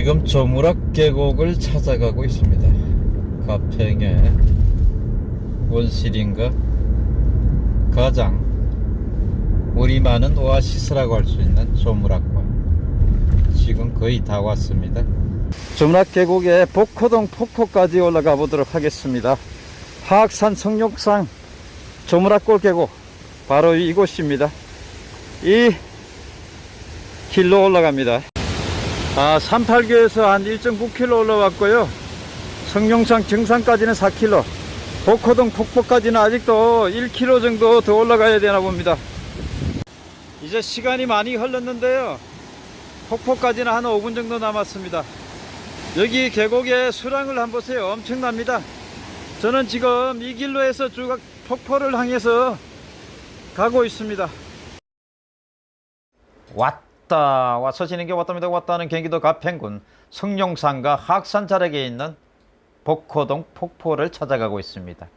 지금 조무락 계곡을 찾아가고 있습니다. 가평의 원시린가 가장 우리 많은 오아시스라고 할 수 있는 조무락과 지금 거의 다 왔습니다. 조무락 계곡의 복호동 폭포까지 올라가 보도록 하겠습니다. 하악산 성욕상 조무락골 계곡 바로 이곳입니다. 이 길로 올라갑니다. 아, 38교에서 한 1.9km 올라왔고요. 성룡산 정상까지는 4km. 복호동 폭포까지는 아직도 1km 정도 더 올라가야 되나 봅니다. 이제 시간이 많이 흘렀는데요. 폭포까지는 한 5분 정도 남았습니다. 여기 계곡의 수량을 한번 보세요. 엄청납니다. 저는 지금 이 길로 해서 쭉 폭포를 향해서 가고 있습니다. 왔 다 와서 지는 게 왔답니다. 왔다는 경기도 가평군 성룡산과 하악산 자락에 있는 복호동 폭포를 찾아가고 있습니다.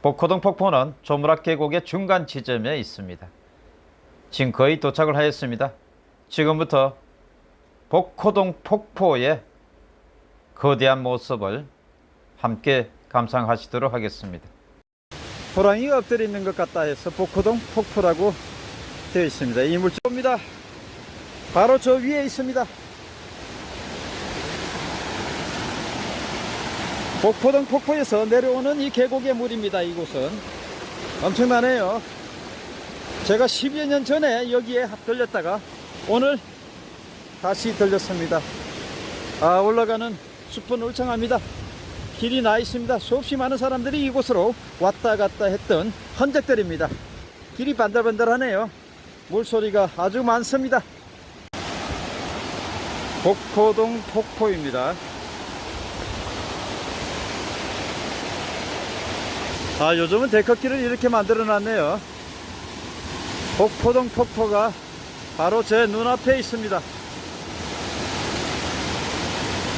복호동 폭포는 조무락 계곡의 중간 지점에 있습니다. 지금 거의 도착을 하였습니다. 지금부터 복호동 폭포의 거대한 모습을 함께 감상하시도록 하겠습니다. 호랑이가 엎드려 있는 것 같다 해서 복호동 폭포라고 되어 있습니다. 이 물질입니다. 바로 저 위에 있습니다. 복포동 폭포에서 내려오는 이 계곡의 물입니다. 이곳은 엄청나네요. 제가 10여 년 전에 여기에 들렸다가 오늘 다시 들렸습니다. 아 올라가는 숲은 울창합니다. 길이 나 있습니다. 수없이 많은 사람들이 이곳으로 왔다 갔다 했던 흔적들입니다. 길이 반들반들하네요. 물소리가 아주 많습니다. 복포동 폭포입니다. 아, 요즘은 데크길을 이렇게 만들어 놨네요. 복포동 폭포가 바로 제 눈앞에 있습니다.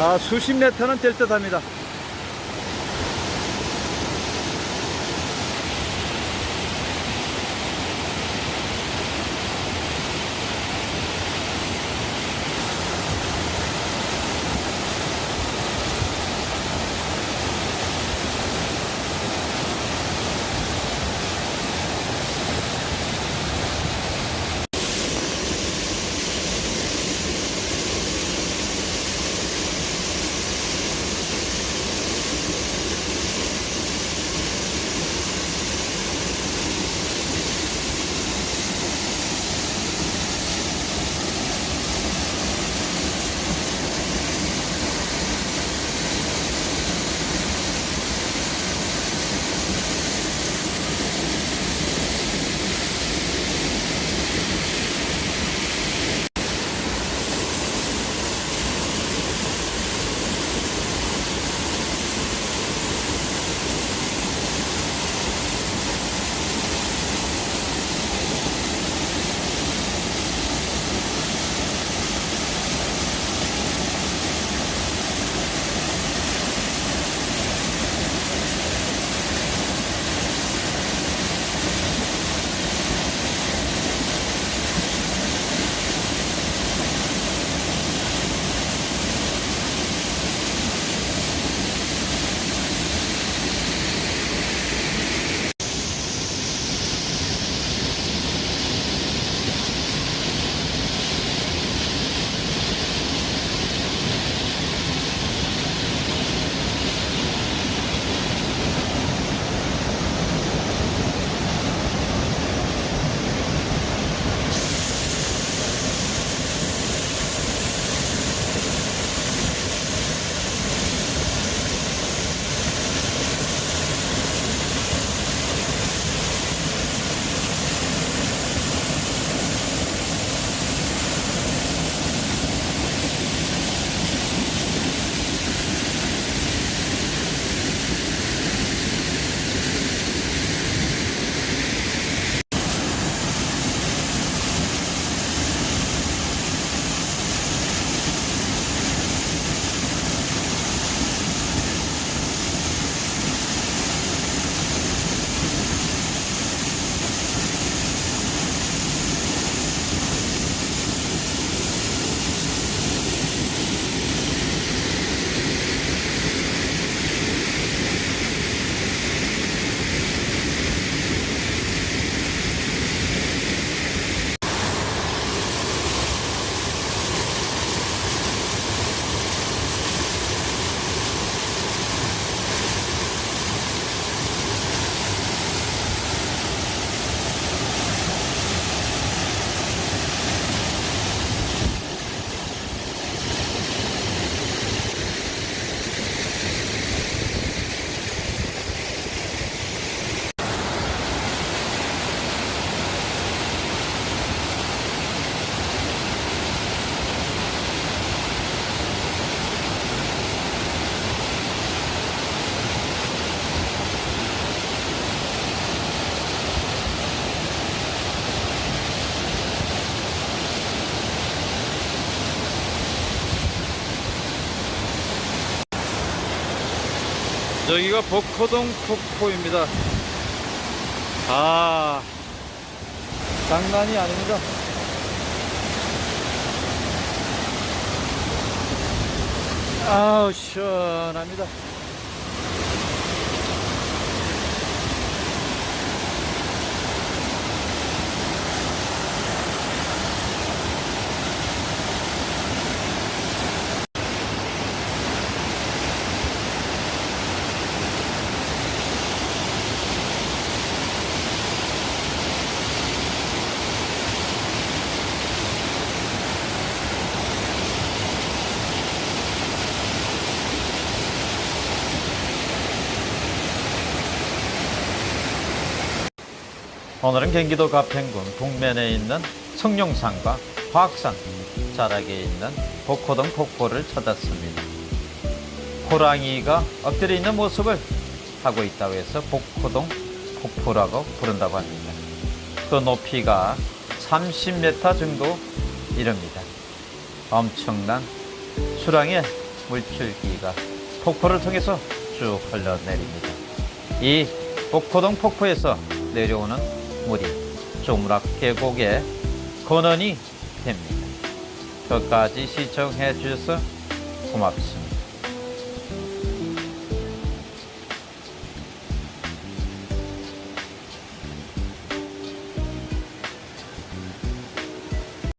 아, 수십 메터는 될 듯 합니다. 여기가 복호동 폭포입니다. 아, 장난이 아닙니다. 아우, 시원합니다. 오늘은 경기도 가평군 동면에 있는 성룡산과 화악산 자락에 있는 복호동 폭포를 찾았습니다. 호랑이가 엎드려 있는 모습을 하고 있다고 해서 복호동 폭포라고 부른다고 합니다. 그 높이가 30m 정도 이릅니다. 엄청난 수량의 물줄기가 폭포를 통해서 쭉 흘러내립니다. 이 복호동 폭포에서 내려오는 물이 조무락 계곡의 근원이 됩니다. 끝까지 시청해 주셔서 고맙습니다.